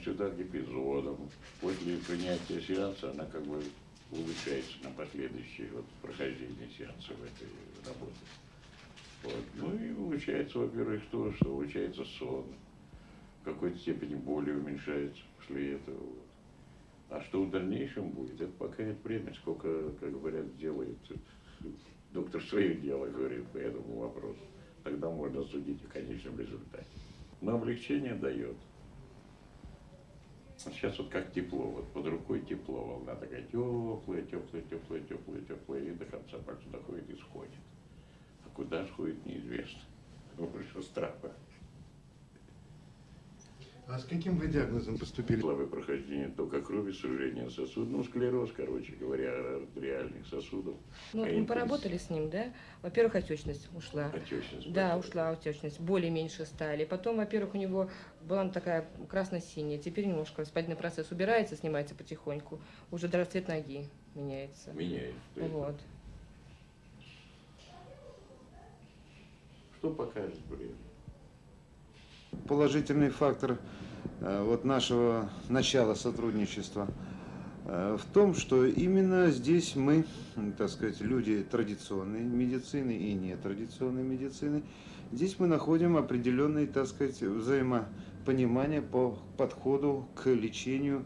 сюда гипизодом. После принятия сеанса она как бы улучшается на последующее вот, прохождение сеанса в этой работе. Вот. Ну и улучшается, во-первых, то, что улучшается сон. В какой-то степени боли уменьшается после этого. Вот. А что в дальнейшем будет, это пока это время, сколько, как говорят, делает. Доктор свое дело говорит по этому вопросу. Тогда можно судить о конечном результате. Но облегчение дает. Сейчас вот как тепло, вот под рукой тепло, волна такая теплая, теплая, теплая, теплая, теплая, и до конца пальца доходит и сходит. А куда сходит, неизвестно. Больше страха. А с каким вы диагнозом поступили? Слабое прохождение тока крови, сужение сосудов, ну, склероз, короче говоря, артериальных сосудов. Ну, А мы поработали с ним, да? Во-первых, отечность ушла. Отечность Да, ушла отечность, боли меньше стали. Потом, во-первых, у него была такая красно-синяя. Теперь немножко воспалительный процесс убирается, снимается потихоньку. Уже даже цвет ноги меняется. Меняет. То есть, Вот. Что покажет время? Положительный фактор э, вот нашего начала сотрудничества э, в том, что именно здесь мы, так сказать, люди традиционной медицины и нетрадиционной медицины, здесь мы находим определенное, так сказать, взаимопонимание по подходу к лечению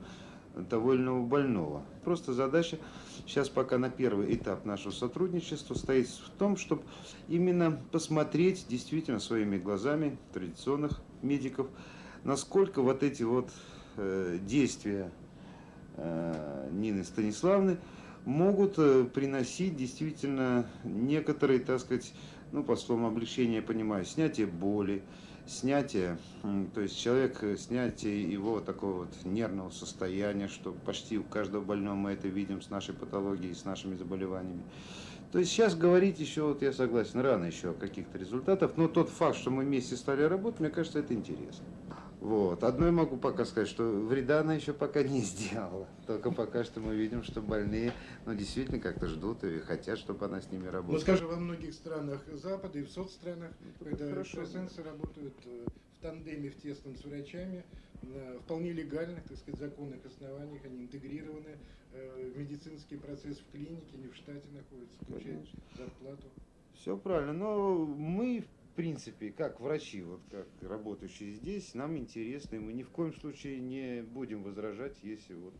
того или иного больного. Просто задача сейчас пока на первый этап нашего сотрудничества стоит в том, чтобы именно посмотреть действительно своими глазами традиционных медиков, насколько вот эти вот э, действия э, Нины Станиславны могут э, приносить действительно некоторые, так сказать, ну, по словам облегчения, я понимаю, снятие боли, снятие, то есть человек, э, снятие его такого вот нервного состояния, что почти у каждого больного мы это видим с нашей патологией, с нашими заболеваниями. То есть сейчас говорить еще, вот я согласен, рано еще о каких-то результатах, но тот факт, что мы вместе стали работать, мне кажется, это интересно. Вот. Одно я могу пока сказать, что вреда она еще пока не сделала. Только пока что мы видим, что больные ну, действительно как-то ждут и хотят, чтобы она с ними Ну, работала. скажем, во многих странах Запада и в соцстранах, когда хорошо. экстрасенсы работают э, в тандеме, в тесном с врачами, на вполне легальных, так сказать, законных основаниях, они интегрированы э, в медицинский процесс в клинике, не в штате находятся, получают зарплату. Все правильно, но мы, в принципе, как врачи, вот как работающие здесь, нам интересно, и мы ни в коем случае не будем возражать, если вот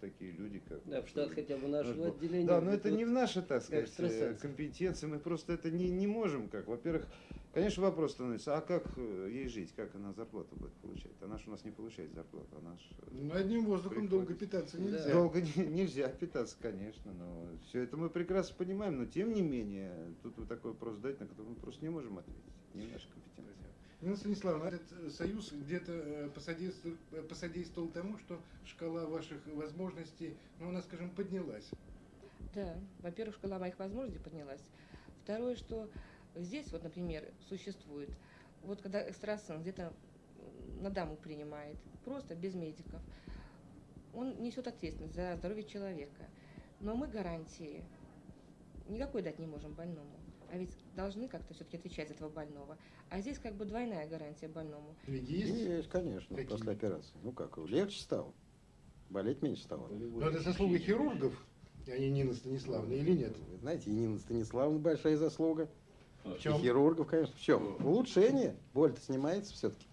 такие люди, как... Да, в штат хотя бы нашего Наш отделения. Да, но вот- это не в нашей, так сказать, э, компетенции, мы просто это не, не можем как. Во-первых, конечно, вопрос становится, а как э, ей жить, как она зарплату будет получать? Она же у нас не получает зарплату, она ж, э, Ну, одним воздухом Приходится. долго питаться Да. нельзя. Долго не- нельзя питаться, конечно, но все это мы прекрасно понимаем, но тем не менее, тут вы такой вопрос задать, на который мы просто не можем ответить, не в нашей компетенции. Нина Станиславовна, этот э, союз где-то э, посодействовал, э, посодействовал тому, что шкала ваших возможностей, ну, она, скажем, поднялась. Да, во-первых, шкала моих возможностей поднялась. Второе, что здесь, вот, например, существует, вот когда экстрасенс где-то на даму принимает, просто без медиков, он несет ответственность за здоровье человека. Но мы гарантии никакой дать не можем больному. А ведь должны как-то все-таки отвечать за этого больного. А здесь как бы двойная гарантия больному. Есть. Есть, конечно, Какие? после операции. Ну как, легче стало. Болеть меньше стало. Но это заслуга хирургов, а не Нины Станиславовны, или нет? Вы знаете, и Нина Станиславовна большая заслуга. В И чем? хирургов, конечно. В чем? Улучшение. Боль-то снимается все-таки.